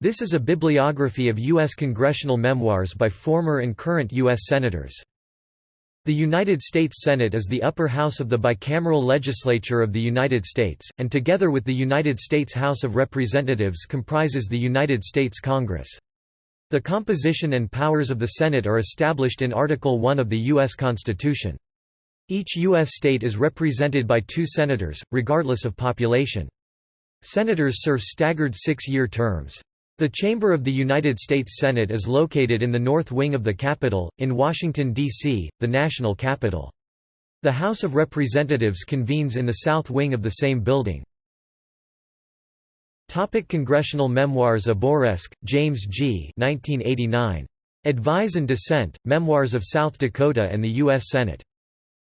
This is a bibliography of U.S. congressional memoirs by former and current U.S. Senators. The United States Senate is the upper house of the bicameral legislature of the United States, and together with the United States House of Representatives comprises the United States Congress. The composition and powers of the Senate are established in Article I of the U.S. Constitution. Each U.S. state is represented by two senators, regardless of population. Senators serve staggered six-year terms. The chamber of the United States Senate is located in the north wing of the Capitol, in Washington, D.C., the national capital. The House of Representatives convenes in the south wing of the same building. Topic Congressional Memoirs Abourezk, James G. 1989. Advise and Dissent, Memoirs of South Dakota and the U.S. Senate.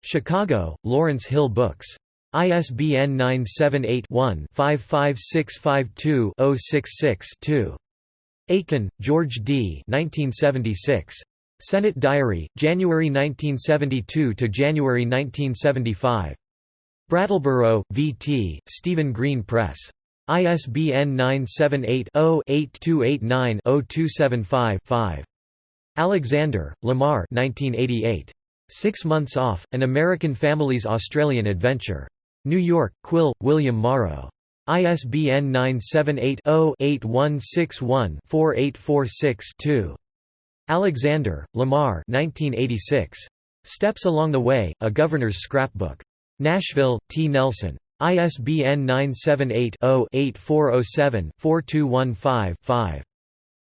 Chicago, Lawrence Hill Books. ISBN 978-1-55652-066-2. Aiken, George D. 1976. Senate Diary, January 1972 to January 1975. Brattleboro, V.T., Stephen Green Press. ISBN 978-0-8289-0275-5. Alexander, Lamar 1988. Six Months Off, An American Family's Australian Adventure. New York, Quill, William Morrow. ISBN 978-0-8161-4846-2. Alexander, Lamar 1986. Steps Along the Way, A Governor's Scrapbook. Nashville, T. Nelson. ISBN 978-0-8407-4215-5.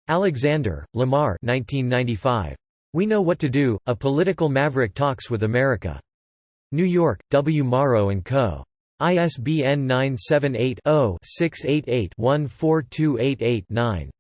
Alexander, Lamar 1995. We Know What to Do, A Political Maverick Talks with America. New York, W. Morrow & Co. ISBN 978-0-688-14288-9.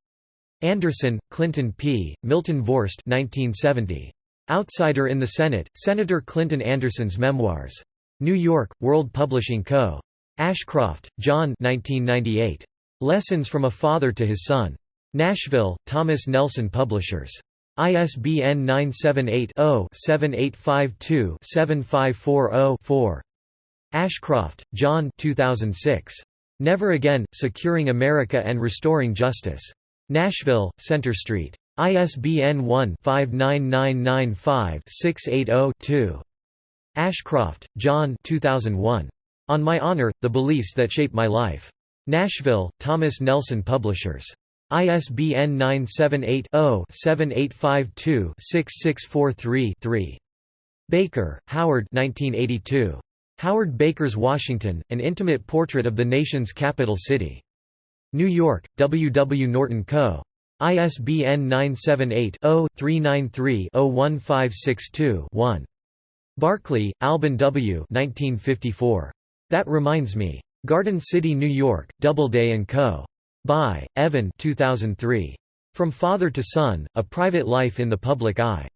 Anderson, Clinton P., Milton Vorst 1970. Outsider in the Senate, Senator Clinton Anderson's Memoirs. New York, World Publishing Co. Ashcroft, John 1998. Lessons from a Father to His Son. Nashville, Thomas Nelson Publishers. ISBN 978 0 7852 7540 4. Ashcroft, John 2006. Never Again, Securing America and Restoring Justice. Nashville, Center Street. ISBN 1-59995-680-2. Ashcroft, John 2001. On My Honor, The Beliefs That Shape My Life. Nashville, Thomas Nelson Publishers. ISBN 978 0 7852 6643 3. Baker, Howard 1982. Howard Baker's Washington, An Intimate Portrait of the Nation's Capital City. New York, W. W. Norton Co. ISBN 978-0-393-01562-1. Barkley, Alban W. 1954. That Reminds Me. Garden City, New York, Doubleday & Co. Bayh, Evan 2003. From Father to Son, A Private Life in the Public Eye.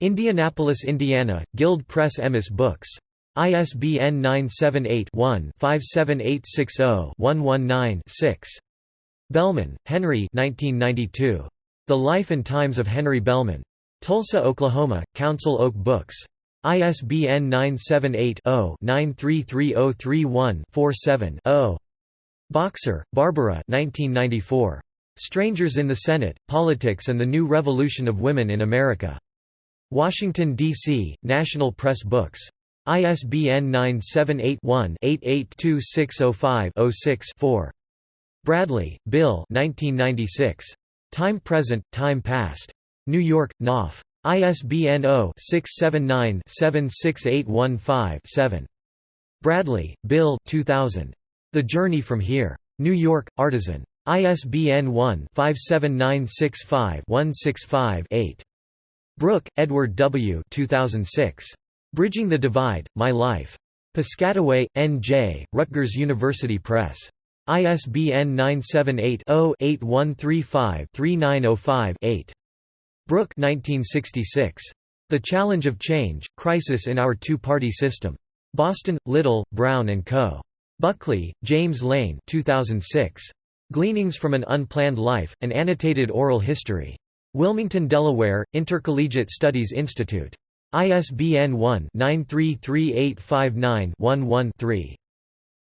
Indianapolis, Indiana, Guild Press Emmis Books. ISBN 978-1-57860-119-6. Bellmon, Henry The Life and Times of Henry Bellmon. Tulsa, Oklahoma, Council Oak Books. ISBN 978-0-933031-47-0. Boxer, Barbara Strangers in the Senate, Politics and the New Revolution of Women in America. Washington, D.C., National Press Books. ISBN 978-1-882605-06-4. Bradley, Bill Time Present, Time Past. New York, Knopf. ISBN 0-679-76815-7. Bradley, Bill 2000. The Journey from Here. New York, Artisan. ISBN 1-57965-165-8. Brooke, Edward W. 2006. Bridging the Divide, My Life. Piscataway, N.J., Rutgers University Press. ISBN 978-0-8135-3905-8. Brooke 1966. The Challenge of Change, Crisis in Our Two-Party System. Boston, Little, Brown & Co. Buckley, James Lane 2006. Gleanings from an Unplanned Life, An Annotated Oral History. Wilmington, Delaware, Intercollegiate Studies Institute. ISBN 1-933859-11-3.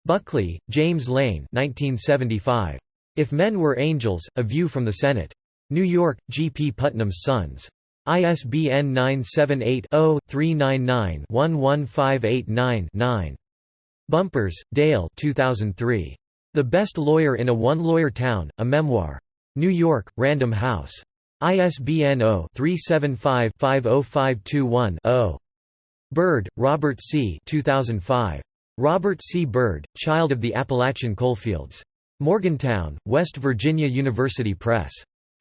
Buckley, James Lane 1975. If Men Were Angels, A View from the Senate. New York, G. P. Putnam's Sons. ISBN 978-0-399-11589-9. Bumpers, Dale 2003. The Best Lawyer in a One-Lawyer Town, A Memoir. New York, Random House. ISBN 0-375-50521-0. Byrd, Robert C. 2005. Robert C. Byrd, Child of the Appalachian Coalfields. Morgantown, West Virginia University Press.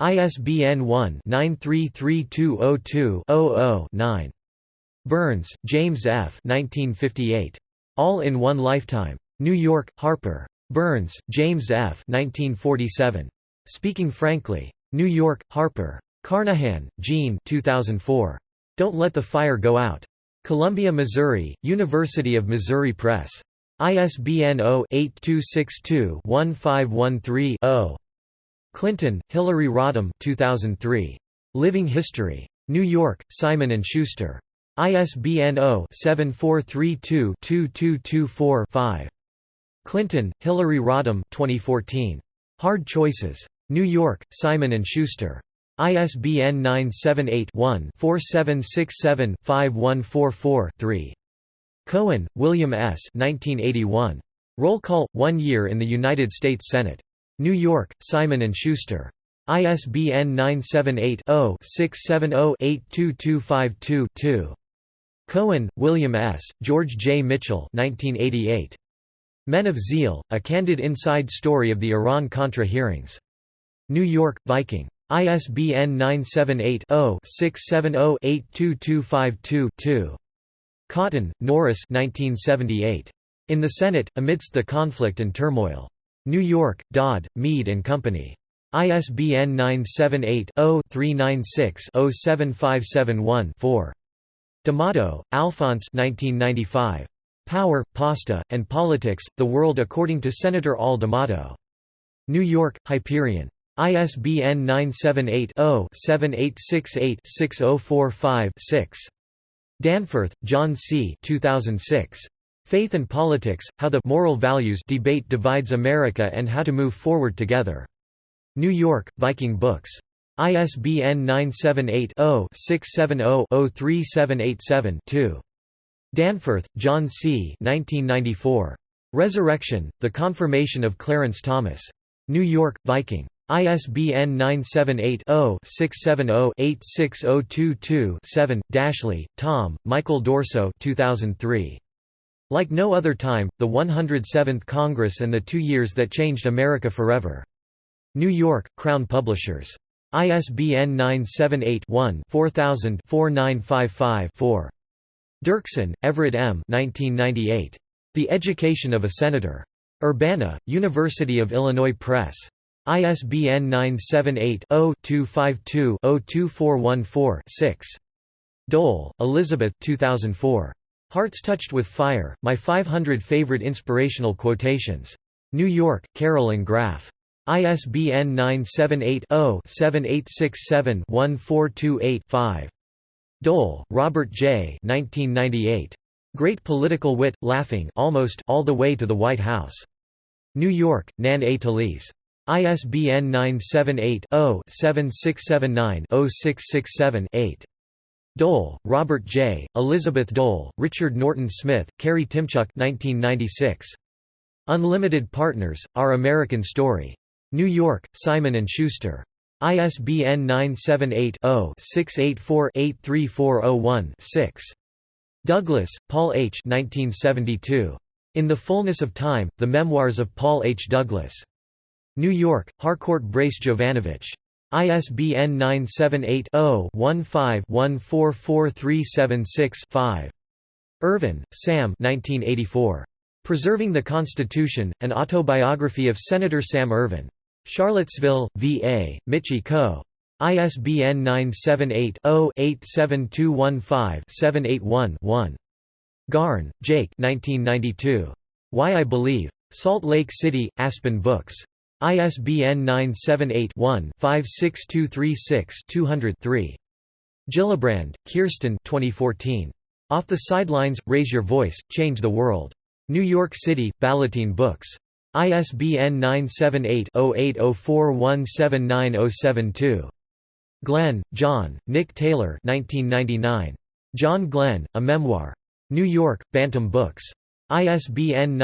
ISBN 1-933202-00-9. Byrnes, James F. 1958. All in One Lifetime. New York, Harper. Byrnes, James F. 1947. Speaking Frankly. New York, Harper. Carnahan, Jean 2004. Don't Let the Fire Go Out. Columbia, Missouri, University of Missouri Press. ISBN 0-8262-1513-0. Clinton, Hillary Rodham 2003. Living History. New York, Simon & Schuster. ISBN 0-7432-2224-5. Clinton, Hillary Rodham 2014. Hard Choices. New York, Simon & Schuster. ISBN 978-1-4767-5144-3. Cohen, William S. 1981. Roll Call – One Year in the United States Senate. New York, Simon & Schuster. ISBN 978-0-670-82252-2. Cohen, William S., George J. Mitchell 1988. Men of Zeal, A Candid Inside Story of the Iran-Contra Hearings. New York, Viking. ISBN 978-0-670-82252-2. Cotton, Norris 1978. In the Senate, Amidst the Conflict and Turmoil. New York, Dodd, Mead Company. ISBN 978-0-396-07571-4. D'Amato, Alphonse 1995. Power, Pasta, and Politics, The World According to Senator Al D'Amato. New York, Hyperion. ISBN 978-0-7868-6045-6. Danforth, John C. 2006. Faith and Politics, How the Moral Values Debate Divides America and How to Move Forward Together. New York, Viking Books. ISBN 978-0-670-03787-2. Danforth, John C. 1994. Resurrection, The Confirmation of Clarence Thomas. New York, Viking. ISBN 978-0-670-86022-7. Daschle, Tom, Michael D'Orso 2003. Like no other time, the 107th Congress and the Two Years That Changed America Forever. New York, Crown Publishers. ISBN 978-1-4000-4955-4. Dirksen, Everett M. 1998. The Education of a Senator. Urbana, University of Illinois Press. ISBN 978-0-252-02414-6. Dole, Elizabeth 2004. Hearts Touched with Fire, My 500 Favorite Inspirational Quotations. New York, Carroll and Graf. ISBN 978-0-7867-1428-5. Dole, Robert J. 1998. Great Political Wit, Laughing almost all the way to the White House. New York, Nan A. Talese. ISBN 978 0 7679 0667 8. Dole, Robert J., Elizabeth Dole, Richard Norton Smith, Kerry Tymchuk 1996. Unlimited Partners, Our American Story. New York, Simon & Schuster. ISBN 978-0-684-83401-6. Douglas, Paul H. 1972. In the Fullness of Time, The Memoirs of Paul H. Douglas. New York, Harcourt Brace Jovanovich. ISBN 978-0-15-144376-5. Ervin, Sam Preserving the Constitution, An Autobiography of Senator Sam Ervin. Charlottesville, VA, Mitchie Co. ISBN 978 0 87215 781 1. Garn, Jake 1992. Why I Believe. Salt Lake City, Aspen Books. ISBN 978-1-56236-200-3. Gillibrand, Kirsten 2014. Off the Sidelines, Raise Your Voice, Change the World. New York City, Ballantine Books. ISBN 978-0804179072. Glenn, John, Nick Taylor 1999. John Glenn, A Memoir. New York, Bantam Books. ISBN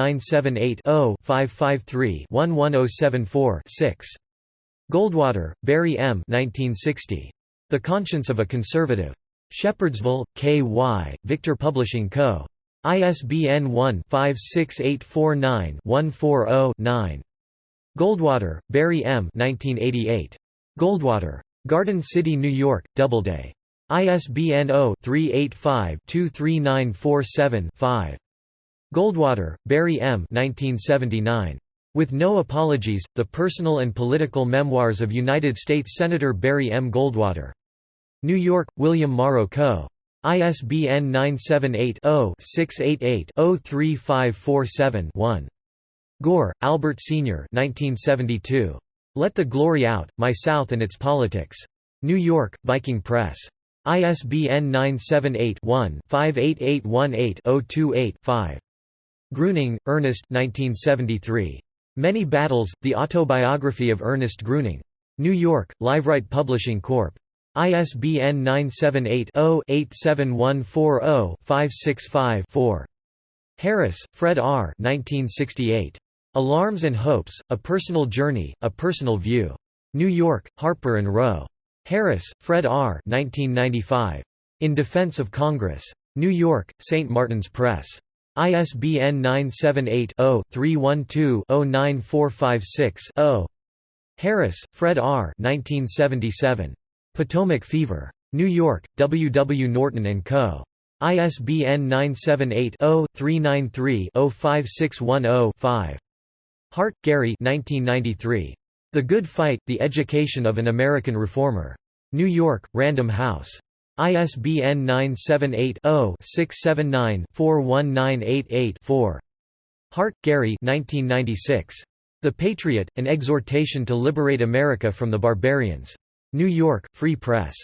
978-0-553-11074-6. Goldwater, Barry M. 1960. The Conscience of a Conservative. Shepherdsville, K.Y., Victor Publishing Co. ISBN 1-56849-140-9. Goldwater, Barry M. 1988. Goldwater. Garden City, New York, Doubleday. ISBN 0-385-23947-5. Goldwater, Barry M. 1979. With No Apologies, The Personal and Political Memoirs of United States Senator Barry M. Goldwater. New York, William Morrow Co. ISBN 978-0-688-03547-1. Gore, Albert Sr. 1972. Let the Glory Out, My South and Its Politics. New York, Viking Press. ISBN 978-1-58818-028-5. Gruening, Ernest 1973. Many Battles, The Autobiography of Ernest Gruening. New York, Liveright Publishing Corp. ISBN 978-0-87140-565-4. Harris, Fred R. 1968. Alarms and Hopes, A Personal Journey, A Personal View. New York, Harper & Row. Harris, Fred R. 1995. In Defense of Congress. New York, St. Martin's Press. ISBN 978-0-312-09456-0. Harris, Fred R. 1977. Potomac Fever. New York, W. W. Norton & Co. ISBN 978 0 393 5610 5 Hart, Gary 1993. The Good Fight, The Education of an American Reformer. New York, Random House. ISBN 978-0-679-41988-4. Hart, Gary 1996. The Patriot, An Exhortation to Liberate America from the Barbarians. New York, Free Press.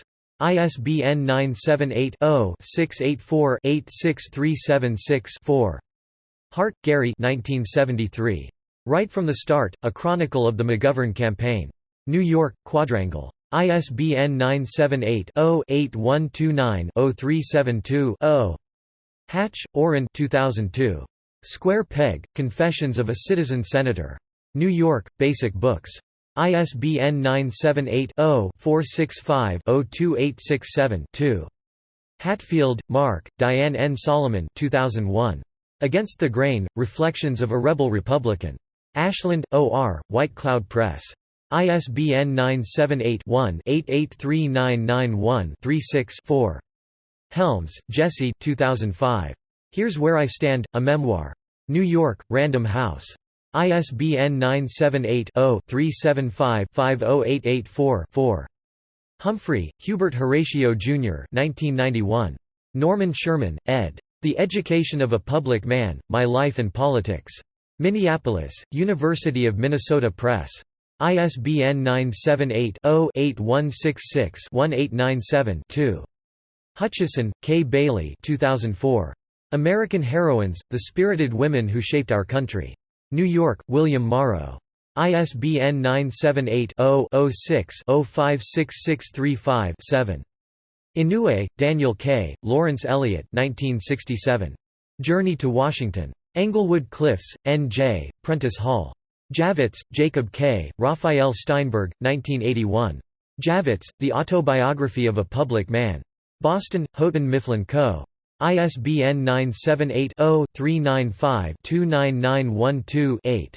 ISBN 978 0 684 86376 4. Hart, Gary 1973. Right from the Start, A Chronicle of the McGovern Campaign. New York, Quadrangle. ISBN 978-0-8129-0372-0. Hatch, Orrin 2002. Square Peg, Confessions of a Citizen Senator. New York, Basic Books. ISBN 978-0-465-02867-2. Hatfield, Mark, Diane N. Solomon 2001. Against the Grain, Reflections of a Rebel Republican. Ashland, O.R., White Cloud Press. ISBN 978-1-883991-36-4. Helms, Jesse 2005. Here's Where I Stand, A Memoir. New York, Random House. ISBN 978-0-375-50884-4. Humphrey, Hubert Horatio, Jr. 1991. Norman Sherman, ed. The Education of a Public Man, My Life and Politics. Minneapolis, University of Minnesota Press. ISBN 978-0-8166-1897-2. Hutchison, Kay Bailey 2004. American Heroines, The Spirited Women Who Shaped Our Country. New York, William Morrow. ISBN 978-0-06-056635-7. Inouye, Daniel K., Lawrence Eliot 1967. Journey to Washington. Englewood Cliffs, N.J., Prentice Hall. Javits, Jacob K., Raphael Steinberg, 1981. Javits, The Autobiography of a Public Man. Boston, Houghton Mifflin Co. ISBN 978-0-395-29912-8.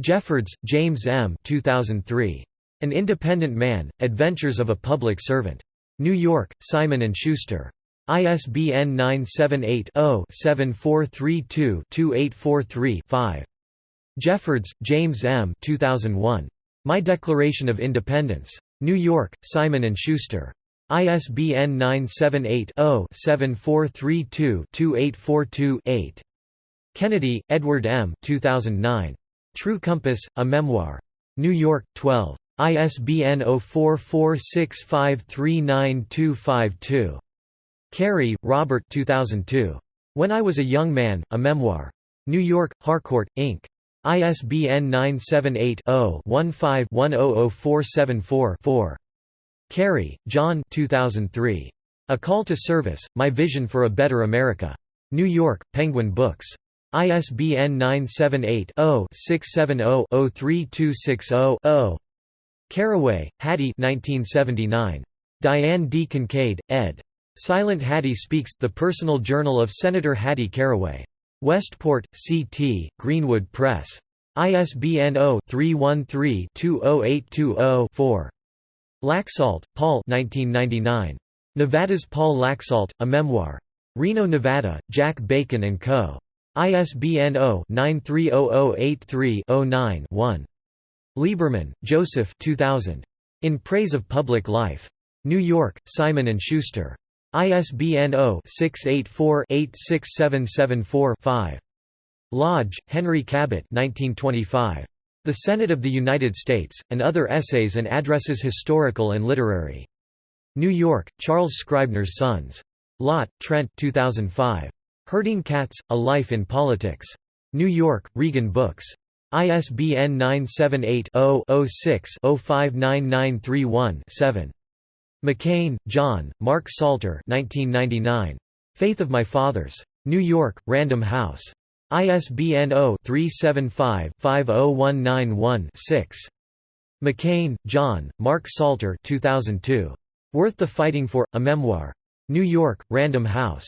Jeffords, James M. 2003. An Independent Man, Adventures of a Public Servant. New York, Simon & Schuster. ISBN 978-0-7432-2843-5. Jeffords, James M. 2001. My Declaration of Independence. New York, Simon & Schuster. ISBN 978-0-7432-2842-8. Kennedy, Edward M. 2009. True Compass, A Memoir. New York, 12. ISBN 0446539252. Kerrey, Robert 2002. When I Was a Young Man, A Memoir. New York, Harcourt, Inc. ISBN 978-0-15-100474-4. Kerry, John 2003. A Call to Service, My Vision for a Better America. New York, Penguin Books. ISBN 978-0-670-03260-0. Caraway, Hattie Diane D. Kincaid, ed. Silent Hattie Speaks, The Personal Journal of Senator Hattie Caraway. Westport, C.T., Greenwood Press. ISBN 0-313-20820-4. Laxalt, Paul Nevada's Paul Laxalt, A Memoir. Reno, Nevada, Jack Bacon & Co. ISBN 0-930083-09-1. Lieberman, Joseph 2000. In Praise of Public Life. New York, Simon & Schuster. ISBN 0-684-86774-5. Lodge, Henry Cabot 1925. The Senate of the United States, and Other Essays and Addresses Historical and Literary. New York, Charles Scribner's Sons. Lott, Trent 2005. Herding Cats, A Life in Politics. New York, Regan Books. ISBN 978-0-06-059931-7. McCain, John, Mark Salter 1999. Faith of My Fathers. New York, Random House. ISBN 0-375-50191-6. McCain, John, Mark Salter 2002. Worth the Fighting For, A Memoir. New York, Random House.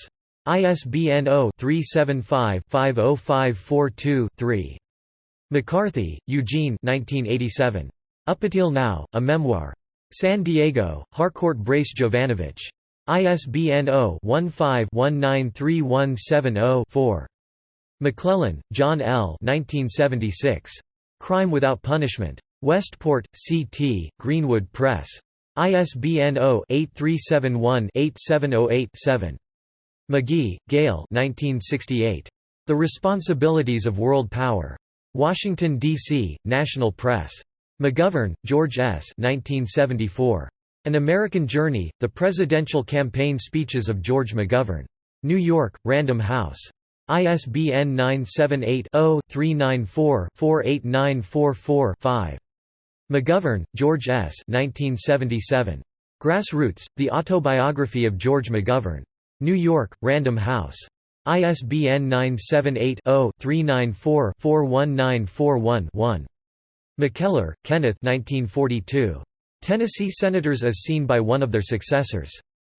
ISBN 0-375-50542-3. McCarthy, Eugene 1987. Up-Until Now, A Memoir. San Diego, Harcourt Brace Jovanovich. ISBN 0-15-193170-4. McClellan, John L. 1976. Crime Without Punishment. Westport, C.T., Greenwood Press. ISBN 0-8371-8708-7. McGee, Gale The Responsibilities of World Power. Washington, D.C., National Press. McGovern, George S. 1974. An American Journey, The Presidential Campaign Speeches of George McGovern. New York, Random House. ISBN 978-0-394-48944-5. McGovern, George S. 1977. Grassroots, The Autobiography of George McGovern. New York, Random House. ISBN 978 0 394 41941 McKellar, Kenneth 1942. Tennessee Senators as Seen by One of Their Successors.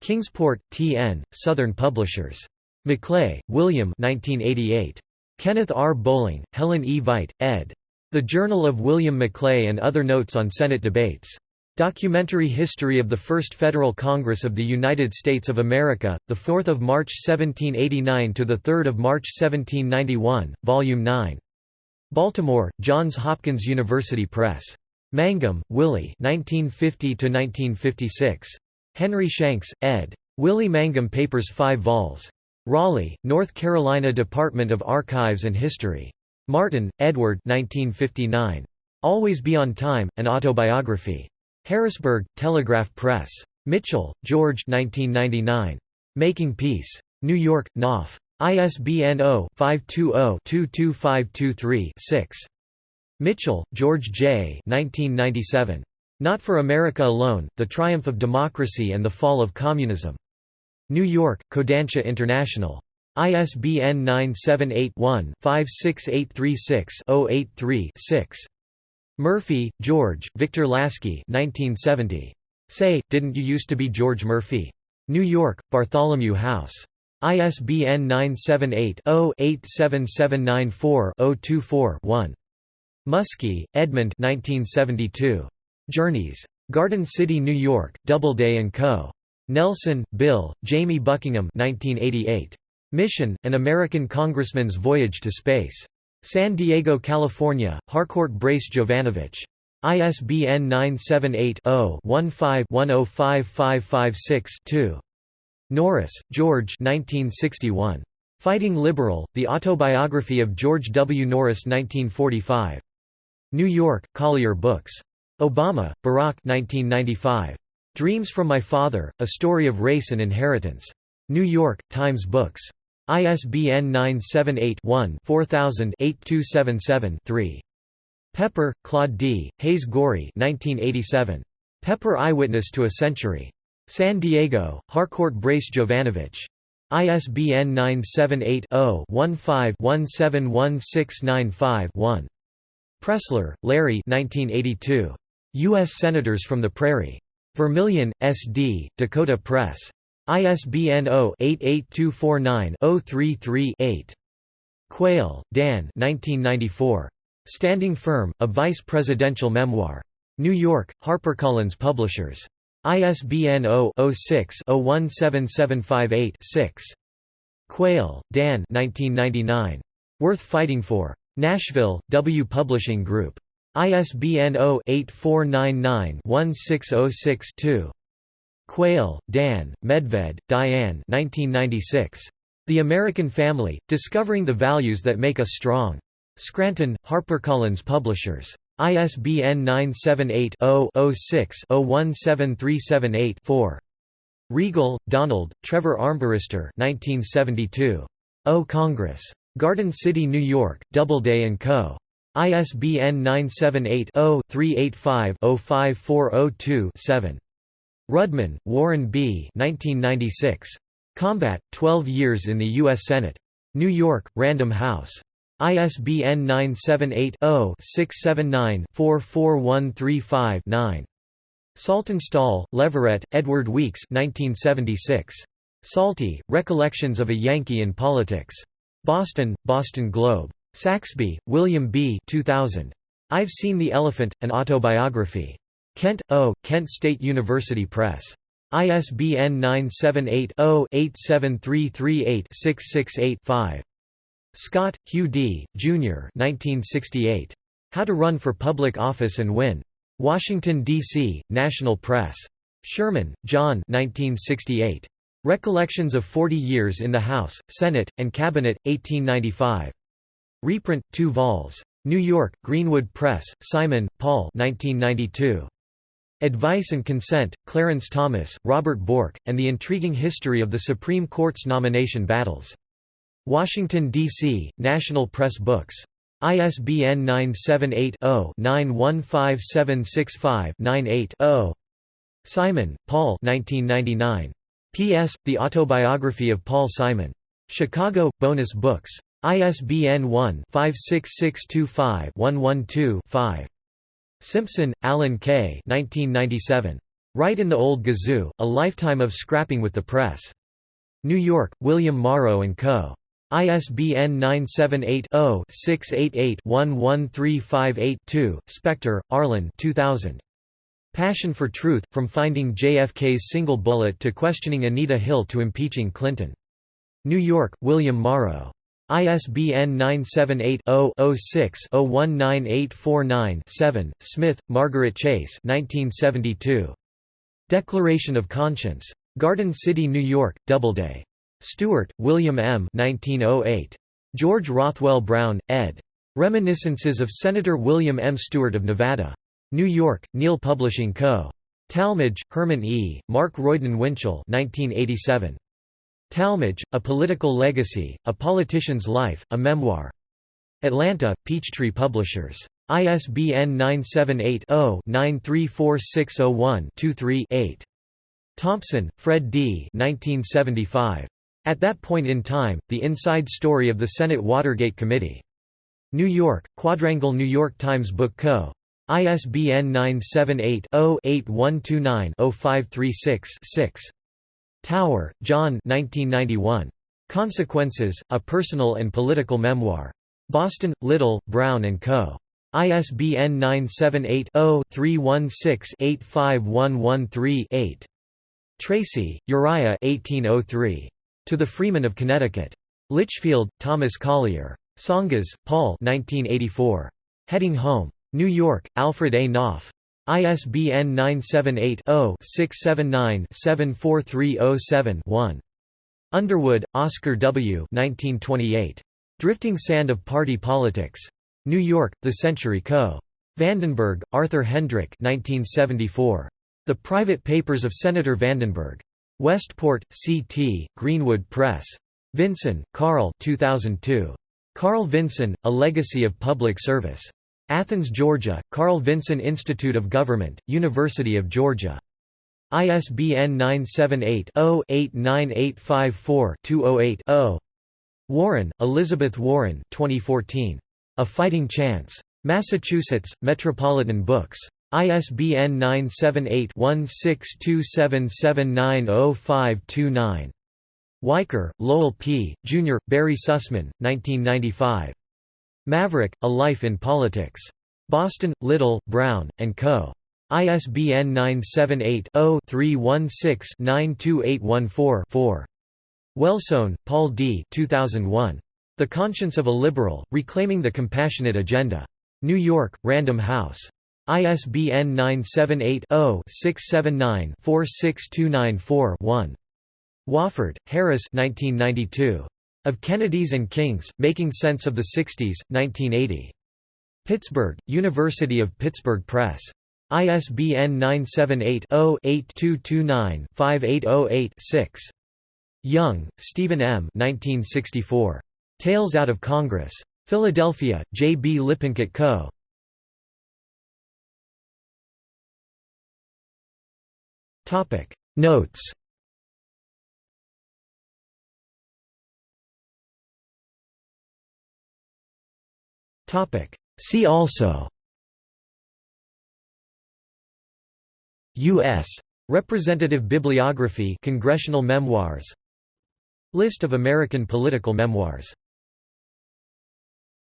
Kingsport, T.N., Southern Publishers. Maclay, William 1988. Kenneth R. Bowling, Helen E. Veit, ed. The Journal of William Maclay and Other Notes on Senate Debates. Documentary History of the First Federal Congress of the United States of America, 4 March 1789 – to 3 March 1791, Volume 9. Baltimore, Johns Hopkins University Press. Mangum, Willie 1950–1956. Henry Shanks, ed. Willie Mangum Papers 5 vols. Raleigh, North Carolina Department of Archives and History. Martin, Edward 1959. Always Be on Time, An Autobiography. Harrisburg, Telegraph Press. Mitchell, George 1999. Making Peace. New York, Knopf. ISBN 0-520-22523-6. Mitchell, George J. 1997. Not for America Alone, The Triumph of Democracy and the Fall of Communism. New York, Kodansha International. ISBN 978-1-56836-083-6. Murphy, George, Victor Lasky 1970. Say, Didn't You Used to Be George Murphy? New York, Bartholomew House. ISBN 978-0-87794-024-1. Muskie, Edmund 1972. Journeys. Garden City, New York, Doubleday & Co. Nelson, Bill, Jamie Buckingham 1988. Mission, An American Congressman's Voyage to Space. San Diego, California, Harcourt Brace Jovanovich. ISBN 978-0-15-105556-2. Norris, George 1961. Fighting Liberal, The Autobiography of George W. Norris 1945. New York, Collier Books. Obama, Barack 1995. Dreams from My Father, A Story of Race and Inheritance. New York, Times Books. ISBN 978-1-4000-8277-3. Pepper, Claude D., Hayes Gorey 1987. Pepper Eyewitness to a Century. San Diego, Harcourt Brace Jovanovich. ISBN 978-0-15-171695-1. Pressler, Larry U.S. Senators from the Prairie. Vermillion, S.D., Dakota Press. ISBN 0-88249-033-8. Quayle, Dan Standing Firm, A Vice Presidential Memoir. New York, HarperCollins Publishers. ISBN 0-06-017758-6. Quayle, Dan Worth Fighting For. Nashville, W Publishing Group. ISBN 0-8499-1606-2. Quayle, Dan, Medved, Diane The American Family, Discovering the Values That Make Us Strong. Scranton, HarperCollins Publishers. ISBN 978-0-06-017378-4. Riegle, Donald, Trevor Armbruster 1972. O Congress. Garden City, New York, Doubleday & Co. ISBN 978-0-385-05402-7. Rudman, Warren B. 1996. Combat, 12 Years in the U.S. Senate. New York, Random House. ISBN 978-0-679-44135-9. Saltonstall, Leverett, Edward Weeks 1976. Salty, Recollections of a Yankee in Politics. Boston, Boston Globe. Saxbe, William B. 2000. I've Seen the Elephant, An Autobiography. Kent, O., Kent State University Press. ISBN 978 0 87338 668 5. Scott, Hugh D., Jr. 1968. How to Run for Public Office and Win. Washington, D.C., National Press. Sherman, John 1968. Recollections of Forty Years in the House, Senate, and Cabinet, 1895. Reprint, 2 vols. New York, Greenwood Press, Simon, Paul 1992. Advice and Consent, Clarence Thomas, Robert Bork, and the Intriguing History of the Supreme Court's Nomination Battles. Washington, D.C., National Press Books. ISBN 978-0-915765-98-0. Simon, Paul P.S. The Autobiography of Paul Simon. Chicago, Bonus Books. ISBN 1-56625-112-5. Simpson, Alan K. 1997. Right in the Old Gazoo, A Lifetime of Scrapping with the Press. New York, William Morrow & Co. ISBN 978-0-688-11358-2, Specter, Arlen 2000. Passion for Truth, From Finding JFK's Single Bullet to Questioning Anita Hill to Impeaching Clinton. New York, William Morrow. ISBN 978 0 6 019849 Smith, Margaret Chase 1972. Declaration of Conscience. Garden City, New York, Doubleday. Stewart, William M. 1908. George Rothwell Brown, ed. Reminiscences of Senator William M. Stewart of Nevada. New York, Neal Publishing Co. Talmadge, Herman E., Mark Royden Winchell 1987. Talmadge, A Political Legacy, A Politician's Life, A Memoir. Atlanta, Peachtree Publishers. ISBN 978 0 934601 23 8. Thompson, Fred D. 1975. At that point in time, the inside story of the Senate Watergate Committee. New York, Quadrangle New York Times Book Co. ISBN 978-0-8129-0536-6. Tower, John 1991. Consequences, A Personal and Political Memoir. Boston, Little, Brown & Co. ISBN 978 0 316 85113 8. Tracy, Uriah 1803. To the Freemen of Connecticut. Litchfield, Thomas Collier. Tsongas, Paul 1984. Heading Home. New York, Alfred A. Knopf. ISBN 978-0-679-74307-1. Underwood, Oscar W. 1928. Drifting Sand of Party Politics. New York, The Century Co. Vandenberg, Arthur Hendrick 1974. The Private Papers of Senator Vandenberg. Westport, C.T., Greenwood Press. Vinson, Carl 2002. Carl Vinson, A Legacy of Public Service. Athens, Georgia, Carl Vinson Institute of Government, University of Georgia. ISBN 978-0-89854-208-0. Warren, Elizabeth Warren 2014. A Fighting Chance. Massachusetts, Metropolitan Books. ISBN 978-1627790529. Weicker, Lowell P., Jr., Barry Sussman, 1995. Maverick, A Life in Politics. Boston, Little, Brown, and Co. ISBN 978-0-316-92814-4. Wellstone, Paul D. 2001. The Conscience of a Liberal, Reclaiming the Compassionate Agenda. New York, Random House. ISBN 978 0 679 46294 1. Wofford, Harris 1992. Of Kennedys and Kings, Making Sense of the Sixties, 1980. Pittsburgh, University of Pittsburgh Press. ISBN 978-0-8229-5808-6. Young, Stephen M. 1964. Tales Out of Congress. Philadelphia, J. B. Lippincott Co. Notes. Topic. See also. U.S. Representative Bibliography Congressional Memoirs. List of American political memoirs